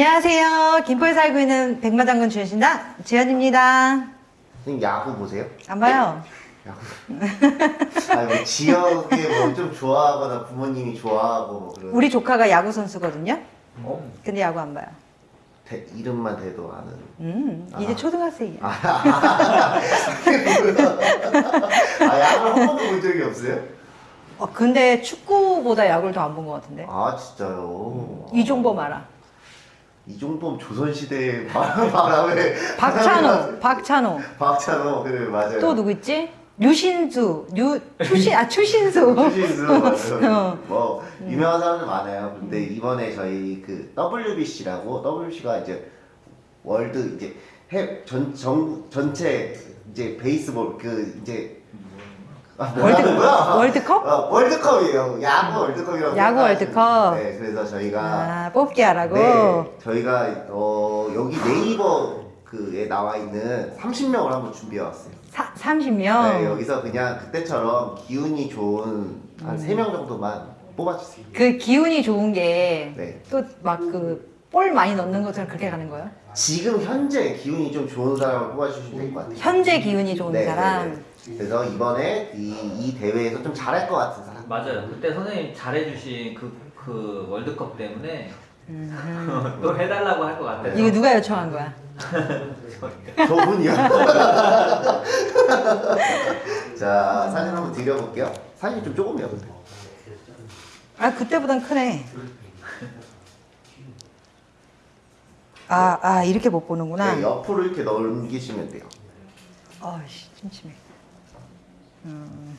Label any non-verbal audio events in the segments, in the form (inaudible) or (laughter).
안녕하세요. 김포에 살고 있는 백마장군 주신다 지연입니다. 선생님 야구 보세요? 안 봐요. 야구. 아니 뭐 지역에 뭐 좀 좋아하거나 부모님이 좋아하고 뭐 그런. 우리 조카가 야구 선수거든요. 어? 근데 야구 안 봐요. 대, 이름만 대도 아는. 음, 이제 아. 초등학생이야. (laughs) 아 야구 한 번도 본 적이 없어요? 어, 근데 축구보다 야구를 더 안 본 것 같은데. 아 진짜요? 이종범 알아. 이종범 조선시대 바람에 (laughs) (laughs) 박찬호, 박찬호. 박찬호 그래 맞아요. 또 누구 있지? 류신수, 류, 추신, 아, 추신수. (laughs) 추신수 맞아요. 어. 뭐 유명한 사람들 많아요. 근데 이번에 저희 그 WBC라고 WBC가 이제 월드 이제 해전 전국 전체 이제 베이스볼 그 이제 아, 뭐라 월드- 하는 거야? 월드컵? 어, 월드컵이에요. 야구 월드컵이라고. 야구 월드컵. 네, 그래서 저희가 아, 뽑기 하라고. 네, 저희가 어 여기 네이버 그에 나와 있는 30명을 한번 준비해 왔어요. 사, 30명. 네, 여기서 그냥 그때처럼 기운이 좋은 한세명 정도만 뽑아주세요. 그 기운이 좋은 게 네. 또막 그 볼 많이 넣는 것처럼 그렇게 가는 거예요? 지금 현재 기운이 좀 좋은 사람을 뽑아주시면 될 것 같아요. 현재 기운이 좋은 네, 사람. 네, 네. 그래서 이번에 이, 이 대회에서 좀 잘할 것 같은 사람. 맞아요. 그때 선생님 잘해주신 그, 그 월드컵 때문에 음. (laughs) 또 해달라고 할 것 같아요. 이거 누가 요청한 거야? (laughs) 저분이요. (laughs) 자, 사진 한번 드려볼게요. 사진이 좀 조금이요, 근데. 아 그때보단 크네. 아, 아 이렇게 못 보는구나. 네, 옆으로 이렇게 넘기시면 돼요. 아씨 침침해. 음.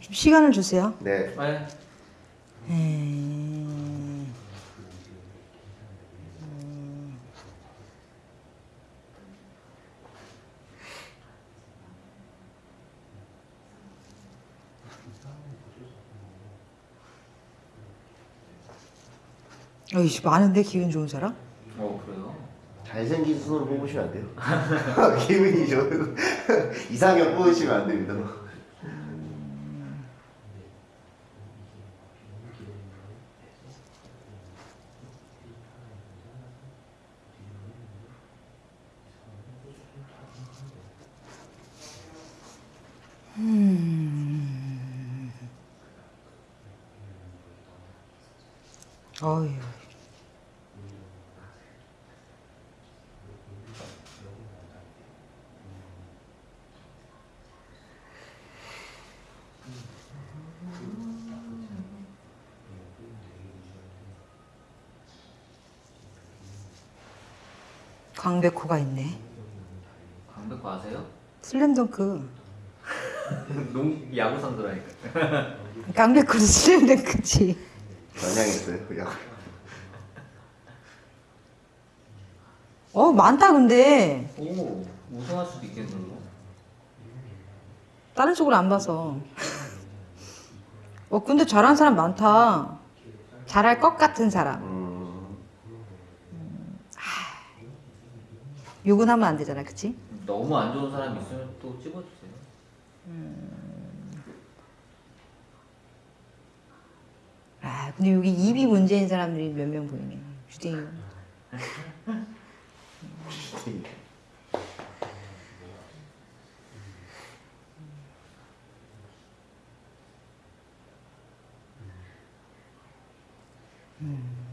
좀 시간을 주세요. 네. 네. 이씨 많은데 기분 좋은 사람? 어, 그래요? 잘생긴 순으로 뽑으시면 안 돼요. (laughs) 기분이 좋은 (laughs) 이상형 뽑으시면 안 됩니다. 어휴. 강백호가 있네. 강백호 아세요? 슬램덩크. (laughs) 농 야구 선수라니까. (laughs) 강백호는 슬램덩크지. 전향했어요, 그냥. 어 많다 근데 오, 우승할 수도 있겠네요. 다른 쪽으로 안 봐서. 어 근데 잘하는 사람 많다. 잘할 것 같은 사람. 음, 욕은 하면 안 되잖아, 그치? 너무 안 좋은 사람 있으면 또 찍어주세요. 아 근데 여기 입이 문제인 사람들이 몇 명 보이네. 주댕 (laughs)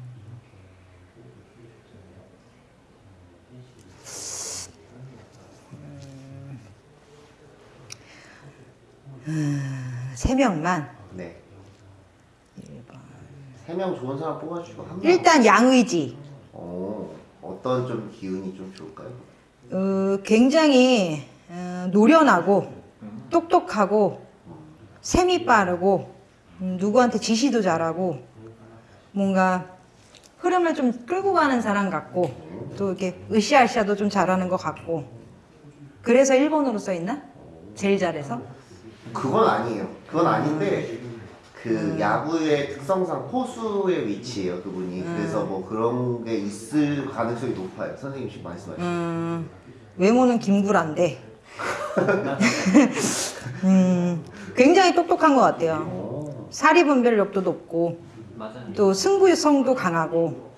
이. 세 명만. 네. 세명 좋은 사람 뽑아주시고 한 명. 일단 양의지. 어, 어떤 좀 기운이 좀 좋을까요? 어, 굉장히 어, 노련하고 똑똑하고 셈이 빠르고 음, 누구한테 지시도 잘하고 뭔가 흐름을 좀 끌고 가는 사람 같고 또 이렇게 으쌰으쌰도 좀 잘하는 것 같고 그래서 일본어로 써 있나? 제일 잘해서? 그건 아니에요. 그건 아닌데 그 야구의 특성상 포수의 위치예요 그분이. 그래서 뭐 그런 게 있을 가능성이 높아요. 선생님 지금 말씀하신 음, 외모는 김구란데. (laughs) 음, 굉장히 똑똑한 것 같아요. 오, 사리 분별력도 높고 맞아요. 또 승부성도 강하고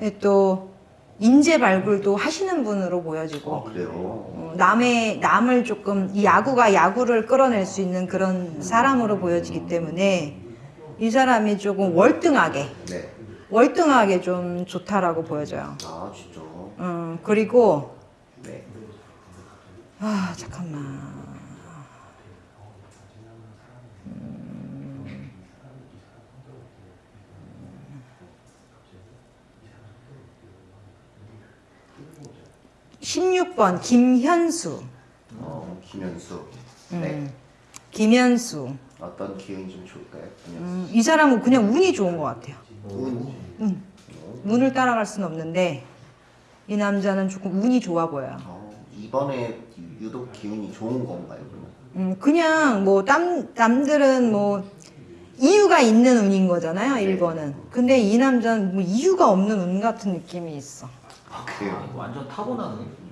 예, 또 인재 발굴도 하시는 분으로 보여지고 어, 그래요 어, 남의 남을 조금 이 야구가 야구를 끌어낼 수 있는 그런 사람으로 보여지기 때문에 이 사람이 조금 월등하게 네. 월등하게 좀 좋다라고 보여져요. 아 진짜 음, 그리고 네. 아 잠깐만. 16번 김현수. 어, 김현수 음, 네 김현수. 어떤 기운이 좀 좋을까요? 김현수 음, 이 사람은 그냥 운이 좋은 것 같아요. 운 운. 운을 따라갈 수는 없는데 이 남자는 조금 운이 좋아 보여요. 어, 이번에 유독 기운이 좋은 건가요 그러면? 음, 그냥 뭐 남, 남들은 뭐 이유가 있는 운인 거잖아요, 1번은. 근데 이 남자는 뭐 이유가 없는 운 같은 느낌이 있어. 아 아, 그래요? 이거 완전 타고나는.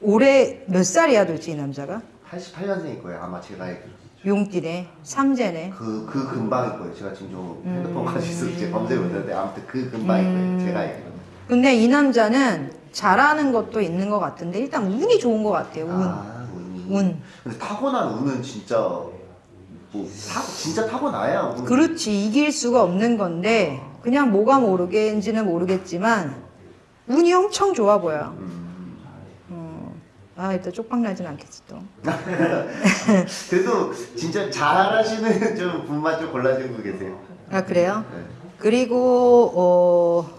올해 몇 살이야, 도대체 이 남자가? 88년생일 거예요 아마 제가 알기로 용띠네, 삼재네. 그, 그 근방일 거예요 제가 지금 좀 음. 핸드폰 가지고 있어서 제가 검색을 못했는데 아무튼 그 근방일 거예요 제가 알기로 근데 이 남자는 잘하는 것도 있는 것 같은데 일단 운이 좋은 것 같아요, 운. 아 운이 운. 근데 타고난 운은 진짜 뭐 타, 진짜 타고나야 운 그렇지, 이길 수가 없는 건데 그냥 뭐가 모르겠는지는 모르겠지만 운이 엄청 좋아 보여. 음. 아, 일단 쪽박 나진 않겠지 또. (laughs) 그래도 진짜 잘하시는 (laughs) 좀 분만 좀 골라주고 계세요 아, 그래요? 네. 그리고 어,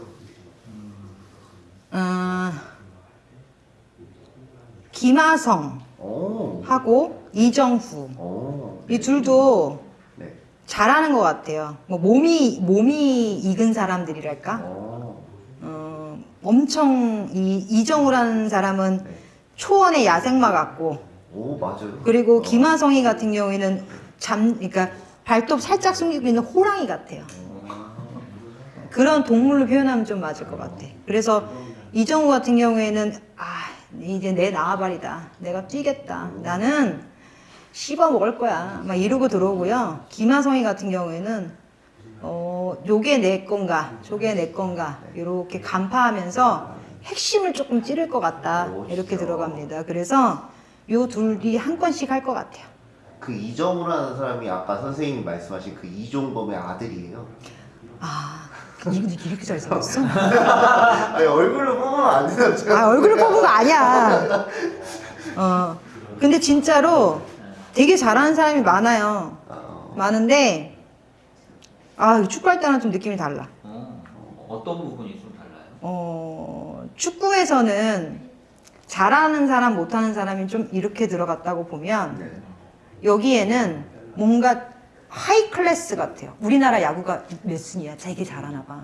어 김하성 오. 하고 이정후 오. 이 둘도 네. 잘하는 것 같아요. 뭐 몸이 몸이 익은 사람들이랄까. 오. 어, 엄청 이 이정우라는 사람은 네. 초원의 야생마 같고 오 맞아요. 그리고 어. 김하성이 같은 경우에는 잠 그러니까 발톱 살짝 숨기고 있는 호랑이 같아요. 그런 동물로 표현하면 좀 맞을 것 같아. 그래서 이정우 같은 경우에는 아 이제 내 나와바리다. 내가 뛰겠다. 나는 씹어 먹을 거야. 막 이러고 들어오고요. 김하성이 같은 경우에는 어 요게 내 건가, 저게 내 건가 이렇게 간파하면서 핵심을 조금 찌를 것 같다. 오, 이렇게. 들어갑니다. 그래서 요 둘이 한 건씩 할 것 같아요. 그 이정우라는 사람이 아까 선생님이 말씀하신 그 이종범의 아들이에요. 아 이분이 이렇게 잘생겼어? (laughs) 아니 얼굴로 뽑으면 안 되나 제가. 아 얼굴을 뽑은 거 아니야. (laughs) 어 근데 진짜로 되게 잘하는 사람이 많아요. 어, 많은데 아 축구할 때랑 좀 느낌이 달라. 어, 어떤 부분이 좀? 어 축구에서는 잘하는 사람 못하는 사람이 좀 이렇게 들어갔다고 보면 네. 여기에는 뭔가 하이 클래스 같아요. 우리나라 야구가 몇 순이야? 되게 잘하나 봐.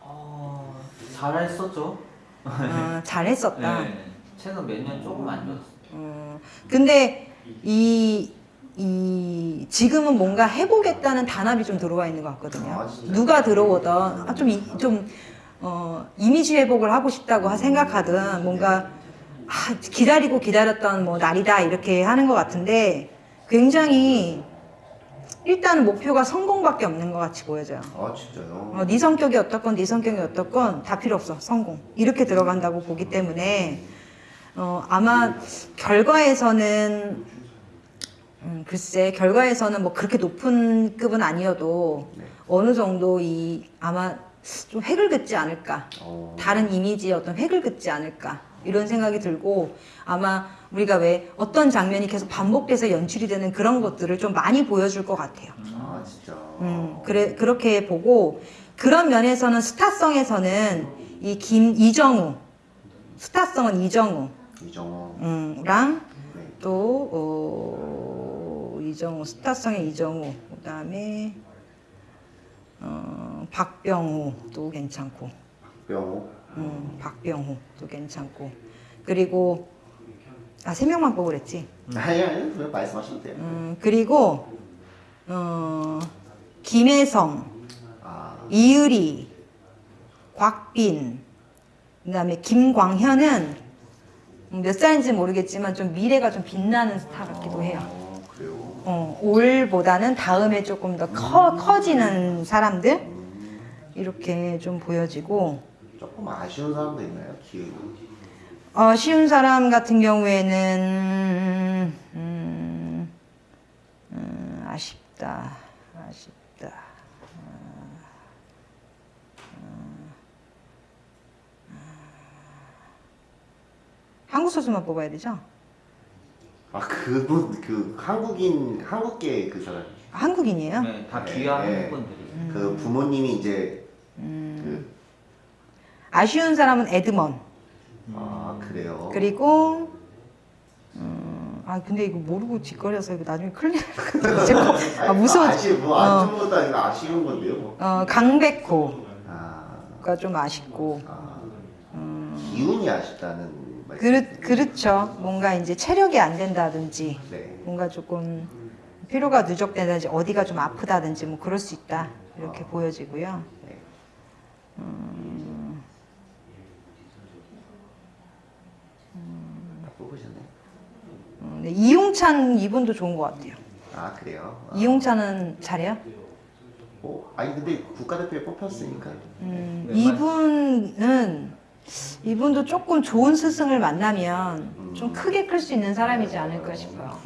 어, 잘했었죠. 어, 잘했었다. 네. 최근 몇 년 조금 안 좋았어. 어, 근데 이, 이 지금은 뭔가 해보겠다는 단합이 좀 들어와 있는 것 같거든요. 아? 누가 들어오든 아, 좀, 이, 좀 어, 이미지 회복을 하고 싶다고 하- 생각하든 뭔가 아, 기다리고 기다렸던 뭐 날이다 이렇게 하는 것 같은데 굉장히 일단은 목표가 성공밖에 없는 것 같이 보여져요. 아 진짜요? 어, 네 성격이 어떻건 네 성격이 어떻건 다 필요 없어 성공 이렇게 들어간다고 보기 때문에 어, 아마 결과에서는 음, 글쎄 결과에서는 뭐 그렇게 높은 급은 아니어도 네. 어느 정도 이 아마 좀 획을 긋지 않을까 어. 다른 이미지에 어떤 획을 긋지 않을까 이런 생각이 들고 아마 우리가 왜 어떤 장면이 계속 반복돼서 연출이 되는 그런 것들을 좀 많이 보여줄 것 같아요. 아 진짜. 음, 그래, 그렇게 보고, 그런 면에서는 스타성에서는 이 김, 이정우, 스타성은 이정우, 이정우. 음, 랑 네. 또, 어, 이정우, 스타성의 이정우, 그 다음에, 어, 박병호도 괜찮고, 병호. 음, 박병호도 괜찮고, 그리고, 아, 세 명만 뽑으랬지. 아니 아니 그냥 말씀하셔도 돼요. 음, 그리고 어, 김혜성, 아, 이의리, 곽빈, 그 다음에 김광현은 몇 살인지 모르겠지만 좀 미래가 좀 빛나는 스타 같기도 해요. 어. 어, 올보다는 다음에 조금 더 커, 커지는 사람들 이렇게 좀 보여지고 조금 아쉬운 사람도 있나요? 기운이. 어, 쉬운 사람 같은 경우에는 음, 음, 아쉽다, 아쉽다. 어, 한국 선수만 뽑아야 되죠? 아 그분 그 한국인 한국계 그 사람. 한국인이에요? 네, 다 네, 귀한 네. 분들이. 그 부모님이 이제 음. 그 아쉬운 사람은 에드먼. 아 그래요. 그리고 음, 아 근데 이거 모르고 짓거려서 이거 나중에 같아. (laughs) 아 무서워. 아쉬 어. 뭐안 좋은 것도 아니고 아쉬운 건데요. 뭐. 어, 강백호가 아, 좀 아쉽고. 아 음. 기운이 아쉽다는 말씀. 그렇, 그렇죠. 뭔가 이제 체력이 안 된다든지, 네. 뭔가 조금 피로가 누적된다든지, 어디가 좀 아프다든지, 뭐 그럴 수 있다. 이렇게 보여지고요. 네. 다 뽑으셨네. 음, 네, 이용찬 이분도 좋은 것 같아요. 아 그래요. 아, 이용찬은 잘해요? 어, 아니 근데 국가대표에 뽑혔으니까. 음, 네, 이분은 이분도 조금 좋은 스승을 만나면 좀 크게 클 수 있는 사람이지 않을까 싶어요.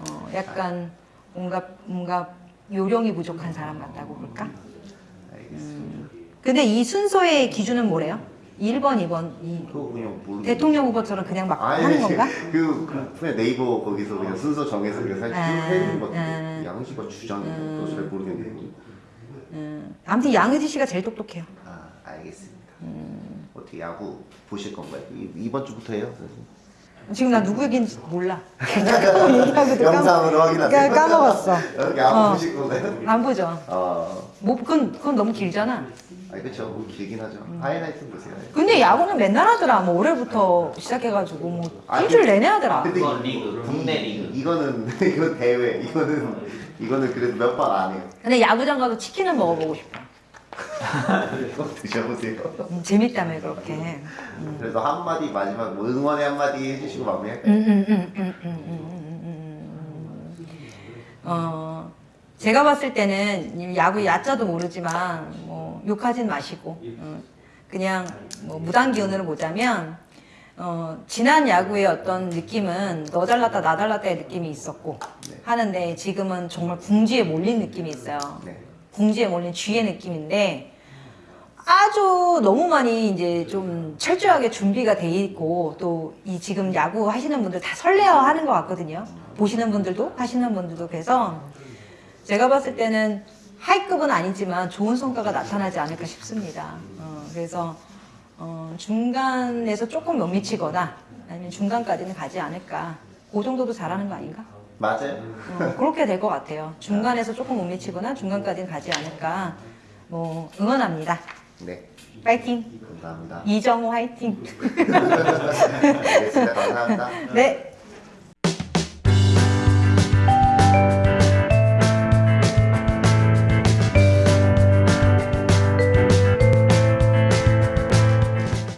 어, 약간 뭔가 뭔가 요령이 부족한 사람 같다고 볼까? 알겠습니다. 근데 이 순서의 기준은 뭐래요? 1번, 2번, 이 그거 그냥 모르. 대통령 후보처럼 그냥 막 아니, 하는 건가? 그, 그 그냥 네이버 거기서 그냥 순서 정해서 그냥 사실 아, 해주는 것 아. 같아요. 양식과 주장인 것도 잘 모르겠는데. 음, 아무튼 양의지 씨가 제일 똑똑해요. 아 알겠습니다. 음. 어떻게 야구 보실 건가요? 이, 이번 주부터 해요? 선생님? 지금 나 누구 얘기인지 몰라. (laughs) 얘기하고도 영상으로 까- 확인하세요. 까먹었어. 여기 안 어. 보실 건가요? 안 보죠. 아, 뭐 그건 그건 너무 길잖아. 아니 그렇죠. 뭐 길긴 하죠. 음. 하이라이트 보세요. 근데 야구는 맨날 하더라. 뭐 올해부터 시작해가지고 뭐 아니, 일주일 내내 하더라. 근데 그건 이- 리그, 국내 리그. 이거는 (laughs) 이건 대회. 이거는 이거는 그래도 몇 번 안 해요. 근데 야구장 가서 치킨을 먹어보고 싶어. 꼭 드셔보세요. 음, 재밌다며 그렇게. 그래서 한마디 마지막 뭐 응원의 한마디 해주시고 마무리할까요? 음, 음, 음, 음, 음, 음, 음, 음. 어, 제가 봤을 때는 야구 야자도 모르지만 뭐 욕하진 마시고 어, 그냥 뭐 무단 기운으로 보자면 어, 지난 야구의 어떤 느낌은 너 잘났다 나 잘났다의 느낌이 있었고 네. 하는데 지금은 정말 궁지에 몰린 느낌이 있어요. 네. 궁지에 몰린 쥐의 느낌인데 아주 너무 많이 이제 좀 철저하게 준비가 돼 있고 또 이 지금 야구 하시는 분들 다 설레어 하는 것 같거든요. 보시는 분들도 하시는 분들도 그래서 제가 봤을 때는 하이급은 아니지만 좋은 성과가 나타나지 않을까 싶습니다. 어, 그래서 어, 중간에서 조금 못 미치거나 아니면 중간까지는 가지 않을까. 그 정도도 잘하는 거 아닌가? 맞아요. 어, 그렇게 될 것 같아요. 중간에서 조금 못 미치거나 중간까지는 가지 않을까. 뭐 응원합니다. 네. 파이팅. 감사합니다. 이정호 화이팅. (laughs) 알겠습니다. 감사합니다. 네.